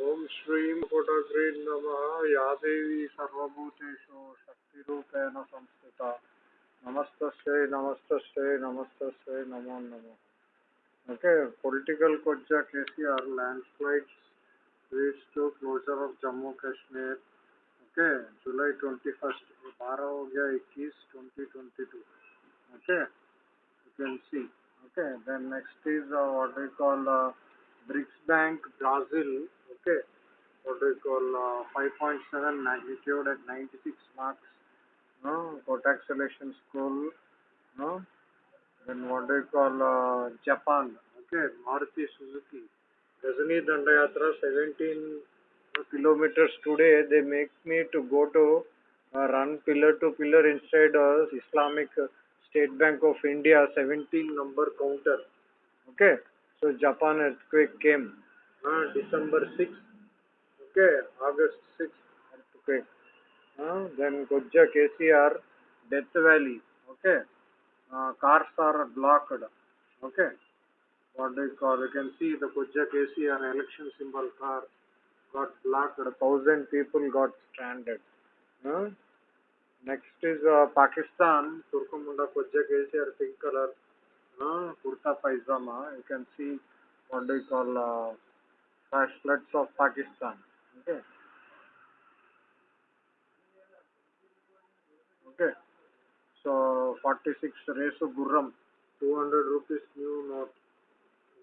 ओम श्री पुटग्रे नम। या देवी सर्वूतेषु शक्तिरूपेण संस्थिता। नमस्त नमस्त नमस्त नमो नम। Okay political कोज्जा KCR landslides leads to closure of Jammu Kashmir okay, July twenty first बारह हो गया, इक्कीस twenty twenty two okay you can see okay then next is what we call BRICS bank Brazil Okay, what we call uh, 5.7 magnitude at 96 marks. No, Kotak Selection School. No, then what we call uh, Japan. Okay, Maruti Suzuki. Rajani Dandayatra 17 kilometers today. They make me to go to uh, run pillar to pillar inside uh, Islamic State Bank of India 17 number counter. Okay, so Japan earthquake came uh, December 6th. Okay, August 6th earthquake. Uh, then Gojja KCR Death Valley. Okay, uh, cars are blocked. Okay what they call, you can see the Kujja KCR election symbol car got blocked, thousand people got stranded. Huh? Next is uh, Pakistan, Turkumunda Kujja KCR pink color, uh, Kurta Paijama. You can see what they call uh, flash floods of Pakistan. Okay. Okay. So 46 Resu Gurram, 200 rupees new note.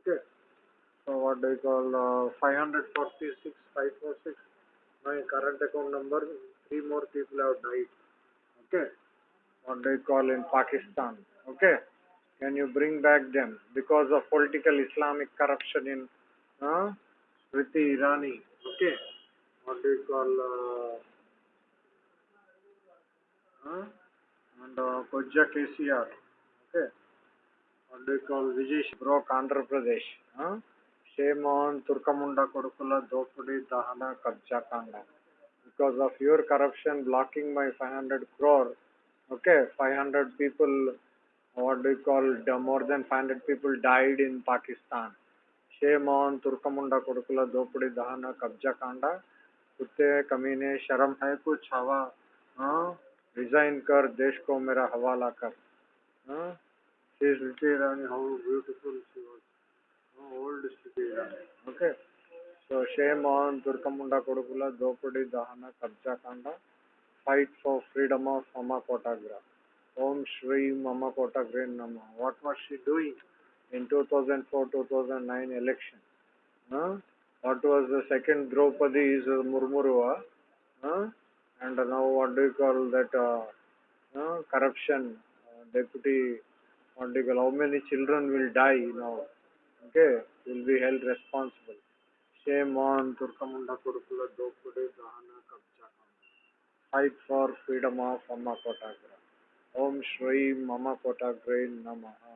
Okay. So what do you call uh, 546 546 my current account number three more people have died. Okay. What do you call in Pakistan? Okay. Can you bring back them because of political Islamic corruption in uh, Smriti Irani? Okay. What do you call uh, uh, and uh, Kojja KCR? Okay. what do you call Vijay broke Andhra Pradesh. Huh? Shame on Turkamunda Kodukula Dopudi Dahana Kabja Kanda. Because of your corruption blocking my 500 crore, okay, 500 people, what do you call, more than 500 people died in Pakistan. On Turkamunda Kodukula Dopudi Dahana Kabja Kanda. कुत्ते कमीने शर्म है कुछ हवा हाँ resign कर देश को मेरा हवाला कर हाँ she is Smriti Irani, how beautiful she was. How old is Smriti Irani? Okay. So shame on Turkamunda Kodukula, Dopudi, Dahana, Kabja Kanda. Fight for freedom of Mama Kotagra. Om What in 2004-2009 election? Huh? What was the second Draupadi is Murmurua? Huh? And now what do you call that uh, uh, corruption? Uh, deputy article, how many children will die now? Okay, will be held responsible. Shame on Turkamunda Kurukula Dopudi Dahana Kabja. Fight for freedom of Mama Kotagra. Om Shri Mama Kotagra Namaha.